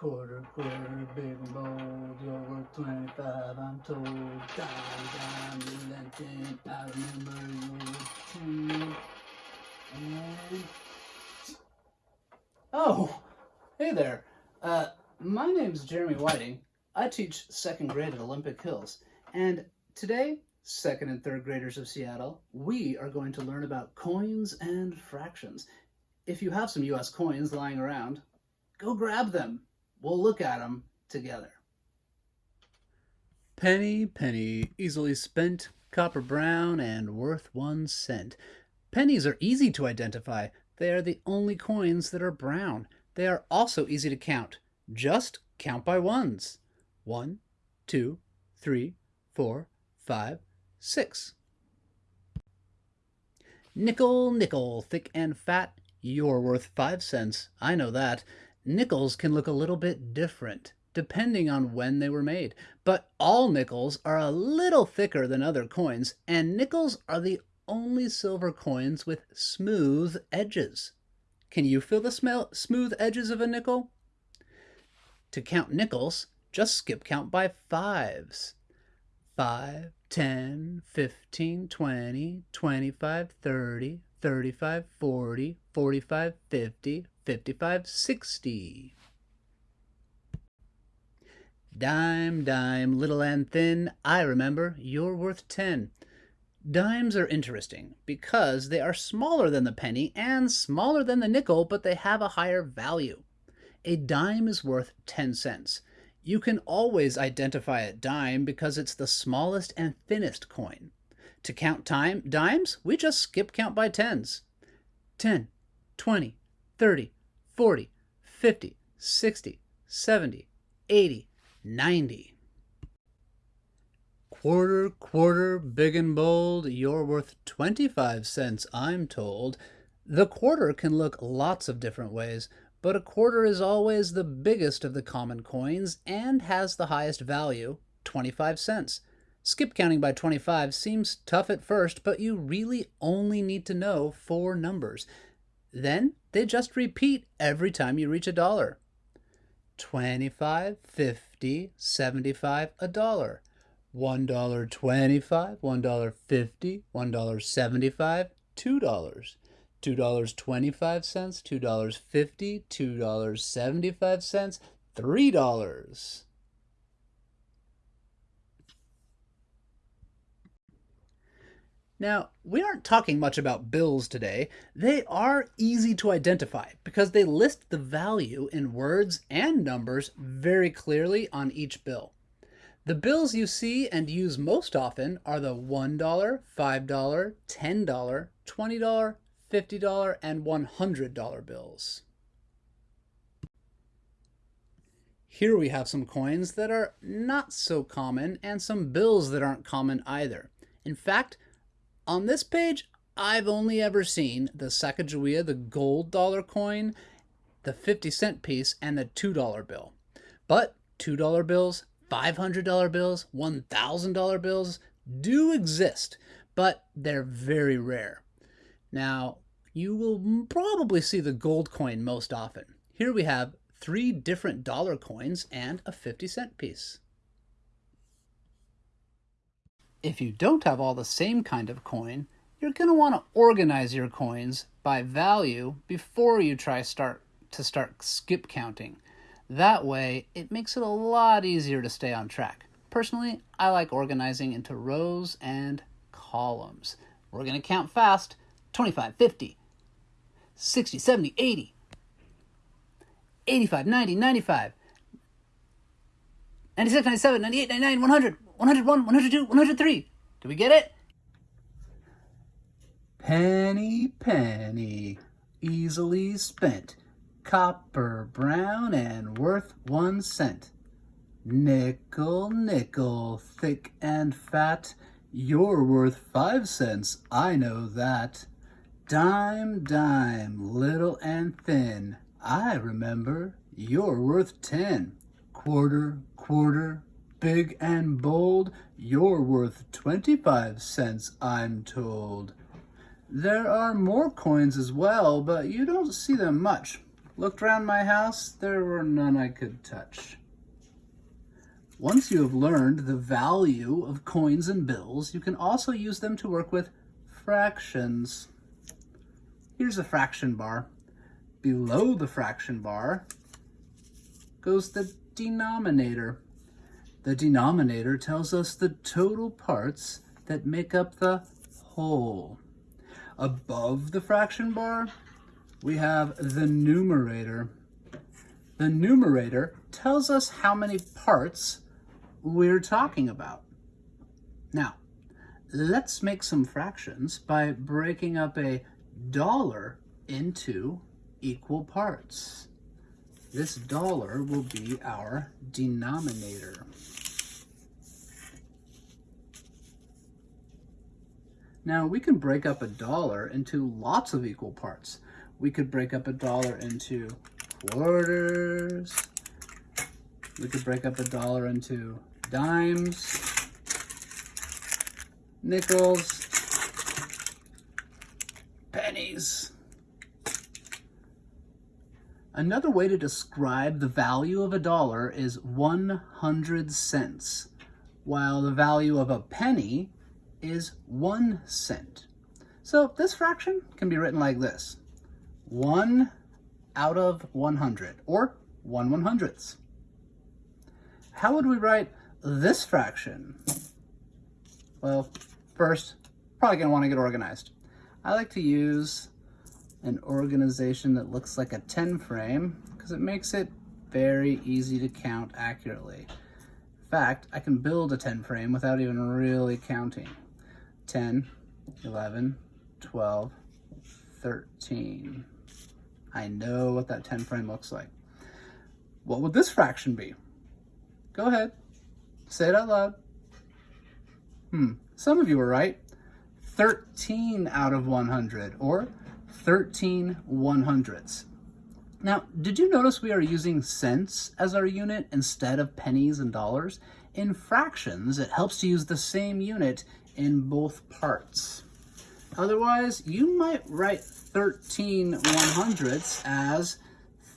Quarter, quarter, big and bold, you're worth 25, I'm told. Dime, dime, relenting, I remember you 10. And... Oh, hey there. Uh, my name's Jeremy Whiting. I teach second grade at Olympic Hills. And today, second and third graders of Seattle, we are going to learn about coins and fractions. If you have some US coins lying around, go grab them. We'll look at them together. Penny, penny, easily spent, copper brown, and worth one cent. Pennies are easy to identify. They are the only coins that are brown. They are also easy to count. Just count by ones. One, two, three, four, five, six. Nickel, nickel, thick and fat, you're worth five cents. I know that. Nickels can look a little bit different depending on when they were made, but all nickels are a little thicker than other coins, and nickels are the only silver coins with smooth edges. Can you feel the smell, smooth edges of a nickel? To count nickels, just skip count by fives. 5, 10, 15, 20, 25, 30, 35, 40, 45, 50, 55, 60. Dime, dime, little and thin, I remember, you're worth 10. Dimes are interesting because they are smaller than the penny and smaller than the nickel, but they have a higher value. A dime is worth 10 cents. You can always identify a dime because it's the smallest and thinnest coin. To count time dimes, we just skip count by tens. 10, 20, 30, 40, 50, 60, 70, 80, 90. Quarter, quarter, big and bold, you're worth 25 cents, I'm told. The quarter can look lots of different ways, but a quarter is always the biggest of the common coins and has the highest value, 25 cents. Skip counting by 25 seems tough at first, but you really only need to know four numbers. Then they just repeat every time you reach a dollar. 25, 50, 75, a dollar. $1.25, $1.50, $1.75, $2. $2.25, $2.50, $2.75, $3. Now, we aren't talking much about bills today. They are easy to identify because they list the value in words and numbers very clearly on each bill. The bills you see and use most often are the $1, $5, $10, $20, $50, and $100 bills. Here we have some coins that are not so common and some bills that aren't common either. In fact, on this page, I've only ever seen the Sacagawea, the gold dollar coin, the 50 cent piece, and the $2 bill. But $2 bills, $500 bills, $1,000 bills do exist, but they're very rare. Now, you will probably see the gold coin most often. Here we have three different dollar coins and a 50 cent piece. If you don't have all the same kind of coin, you're going to want to organize your coins by value before you try start to start skip counting. That way, it makes it a lot easier to stay on track. Personally, I like organizing into rows and columns. We're going to count fast. 25, 50, 60, 70, 80, 85, 90, 95, 96, 97, 98, 99, 100, 101, 102, 103. Do we get it? Penny, penny, easily spent, copper brown and worth one cent. Nickel, nickel, thick and fat, you're worth five cents, I know that. Dime, dime, little and thin, I remember, you're worth ten. Quarter, quarter, big and bold, you're worth 25 cents, I'm told. There are more coins as well, but you don't see them much. Looked around my house, there were none I could touch. Once you have learned the value of coins and bills, you can also use them to work with fractions. Here's a fraction bar. Below the fraction bar goes the denominator. The denominator tells us the total parts that make up the whole. Above the fraction bar, we have the numerator. The numerator tells us how many parts we're talking about. Now, let's make some fractions by breaking up a dollar into equal parts. This dollar will be our denominator. Now we can break up a dollar into lots of equal parts. We could break up a dollar into quarters. We could break up a dollar into dimes, nickels, pennies. Another way to describe the value of a dollar is 100 cents, while the value of a penny is one cent. So this fraction can be written like this. One out of 100, or one one hundredths. How would we write this fraction? Well, first, probably gonna wanna get organized. I like to use an organization that looks like a 10 frame because it makes it very easy to count accurately. In fact, I can build a 10 frame without even really counting. 10, 11, 12, 13. I know what that 10 frame looks like. What would this fraction be? Go ahead. Say it out loud. Hmm, some of you were right. 13 out of 100, or 13 one hundredths. Now, did you notice we are using cents as our unit instead of pennies and dollars? In fractions, it helps to use the same unit in both parts. Otherwise, you might write 13 one hundredths as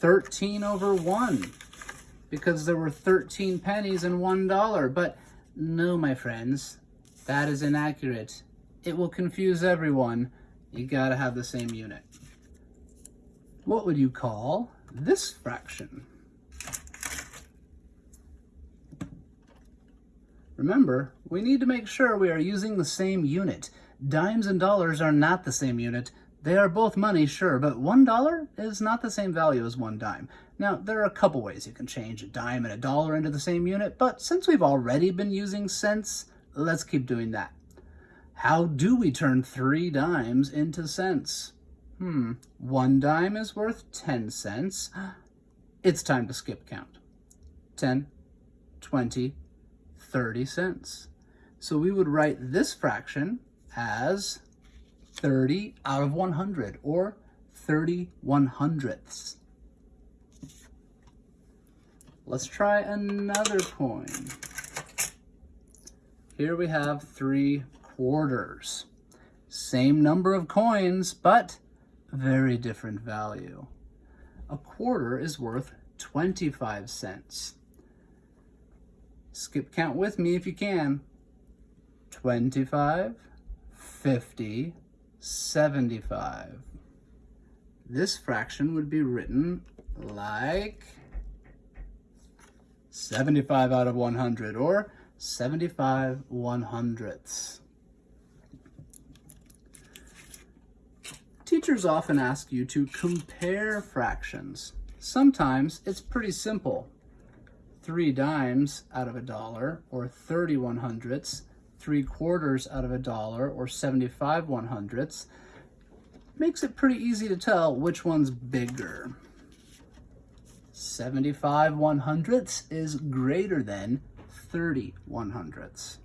13 over 1 because there were 13 pennies and $1. But no, my friends, that is inaccurate. It will confuse everyone. You gotta have the same unit. What would you call this fraction? Remember, we need to make sure we are using the same unit. Dimes and dollars are not the same unit. They are both money, sure, but one dollar is not the same value as one dime. Now, there are a couple ways you can change a dime and a dollar into the same unit, but since we've already been using cents, let's keep doing that. How do we turn three dimes into cents? Hmm, one dime is worth 10 cents. It's time to skip count. 10, 20, 30 cents. So we would write this fraction as 30 out of 100 or 30 one hundredths. Let's try another coin. Here we have three quarters. Same number of coins, but very different value. A quarter is worth 25 cents. Skip count with me if you can. 25, 50, 75. This fraction would be written like 75 out of 100 or 75 one hundredths. Teachers often ask you to compare fractions. Sometimes it's pretty simple. Three dimes out of a dollar or 31 hundredths, three quarters out of a dollar or 75 one hundredths makes it pretty easy to tell which one's bigger. 75 one hundredths is greater than 30 one hundredths.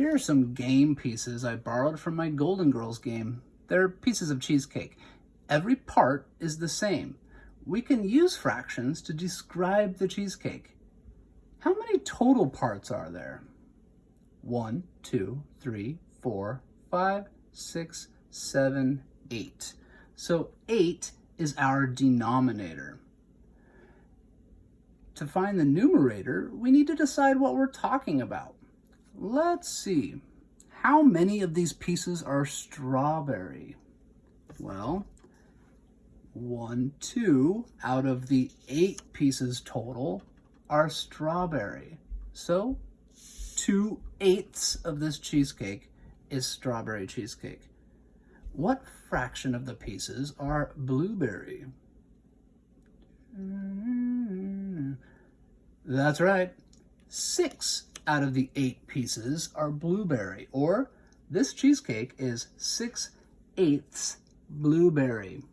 Here are some game pieces I borrowed from my Golden Girls game. They're pieces of cheesecake. Every part is the same. We can use fractions to describe the cheesecake. How many total parts are there? One, two, three, four, five, six, seven, eight. So eight is our denominator. To find the numerator, we need to decide what we're talking about. Let's see. How many of these pieces are strawberry? Well, one, two out of the eight pieces total are strawberry. So two eighths of this cheesecake is strawberry cheesecake. What fraction of the pieces are blueberry? Mm-hmm. That's right. Six out of the eight pieces are blueberry, or this cheesecake is six eighths blueberry.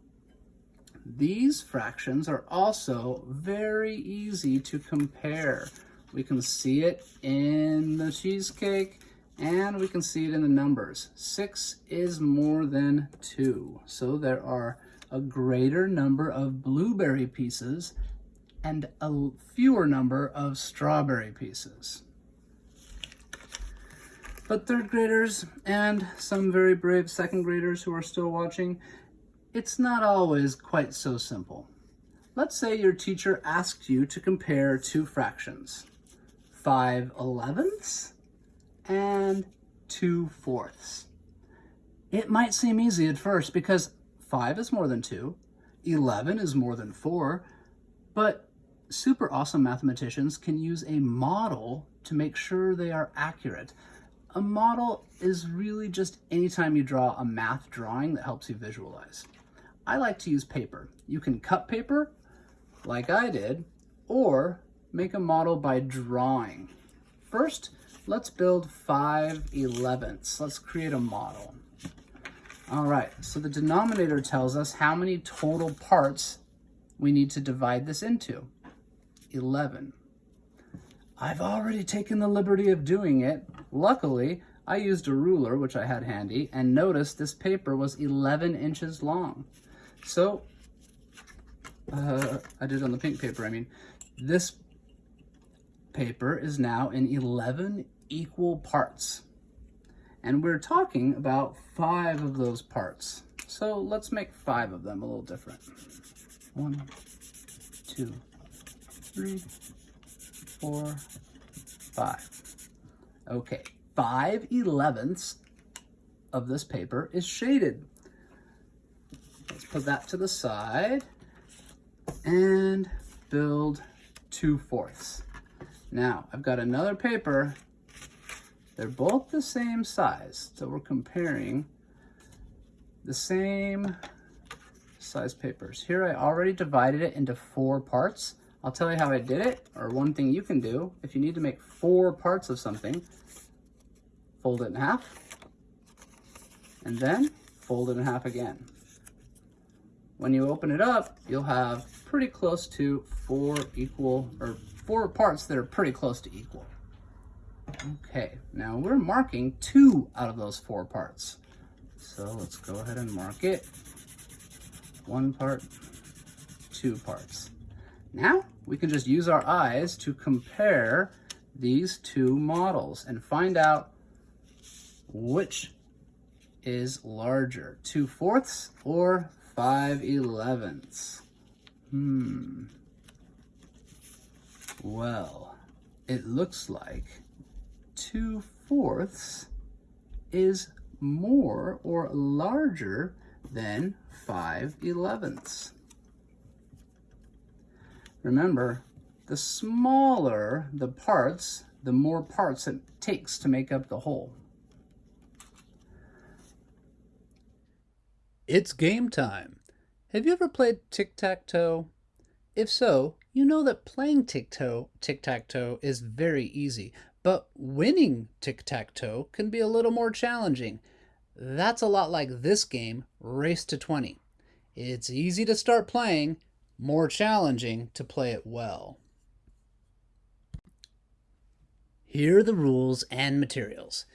These fractions are also very easy to compare. We can see it in the cheesecake and we can see it in the numbers. Six is more than two. So there are a greater number of blueberry pieces and a fewer number of strawberry pieces. But third graders and some very brave second graders who are still watching, it's not always quite so simple. Let's say your teacher asks you to compare two fractions, 5 elevenths and 2 fourths. It might seem easy at first because 5 is more than 2, 11 is more than 4, but super awesome mathematicians can use a model to make sure they are accurate. A model is really just anytime you draw a math drawing that helps you visualize. I like to use paper. You can cut paper, like I did, or make a model by drawing. First, let's build 5 elevenths. Let's create a model. All right, so the denominator tells us how many total parts we need to divide this into. 11. I've already taken the liberty of doing it. Luckily, I used a ruler, which I had handy, and noticed this paper was 11 inches long. So, uh, I did on the pink paper, I mean, this paper is now in 11 equal parts. And we're talking about five of those parts. So let's make five of them a little different. One, two, three, four, five. Okay, five elevenths of this paper is shaded. Let's put that to the side and build two fourths. Now, I've got another paper. They're both the same size, so we're comparing the same size papers. Here I already divided it into four parts. I'll tell you how I did it, or one thing you can do. If you need to make four parts of something, fold it in half, and then fold it in half again. When you open it up, you'll have pretty close to four equal, or four parts that are pretty close to equal. Okay, now we're marking two out of those four parts. So let's go ahead and mark it. One part, two parts. Now we can just use our eyes to compare these two models and find out which is larger, 2 fourths or 5 elevenths. Hmm. Well, it looks like 2 fourths is more or larger than 5 elevenths. Remember, the smaller the parts, the more parts it takes to make up the whole. It's game time. Have you ever played tic-tac-toe? If so, you know that playing tic-tac-toe is very easy, but winning tic-tac-toe can be a little more challenging. That's a lot like this game, Race to 20. It's easy to start playing, more challenging to play it well. Here are the rules and materials.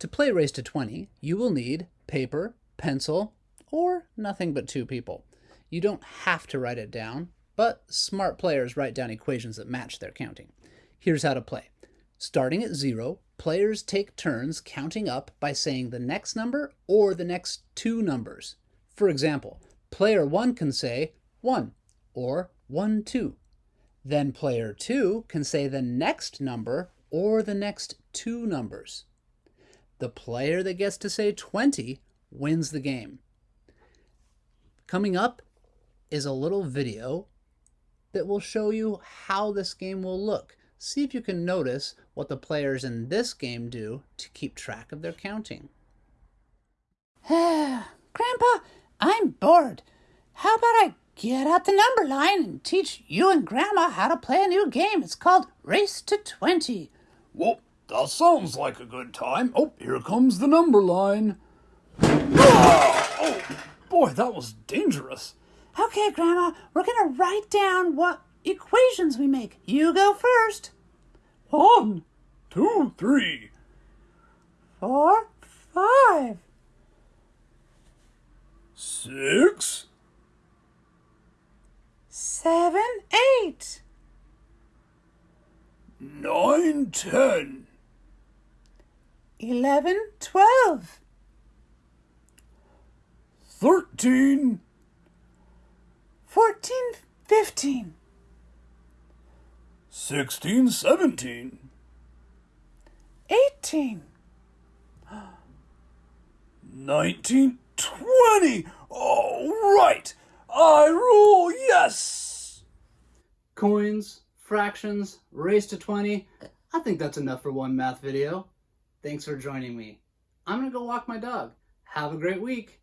To play Race to 20, you will need paper, pencil, or nothing but two people. You don't have to write it down, but smart players write down equations that match their counting. Here's how to play. Starting at zero, players take turns counting up by saying the next number or the next two numbers. For example, player 1 can say 1 or 1, 2. Then player 2 can say the next number or the next two numbers. The player that gets to say 20 wins the game. Coming up is a little video that will show you how this game will look. See if you can notice what the players in this game do to keep track of their counting. Grandpa, I'm bored. How about I get out the number line and teach you and Grandma how to play a new game? It's called Race to 20. Well, that sounds like a good time. Oh, here comes the number line. Ah! Oh, boy, that was dangerous. Okay, Grandma, we're going to write down what equations we make. You go first. One, two, three, 13, 14, 15, 16, 17, 18, 19, 20. All right. I rule. Yes. Coins, fractions, Race to 20. I think that's enough for one math video. Thanks for joining me. I'm going to go walk my dog. Have a great week.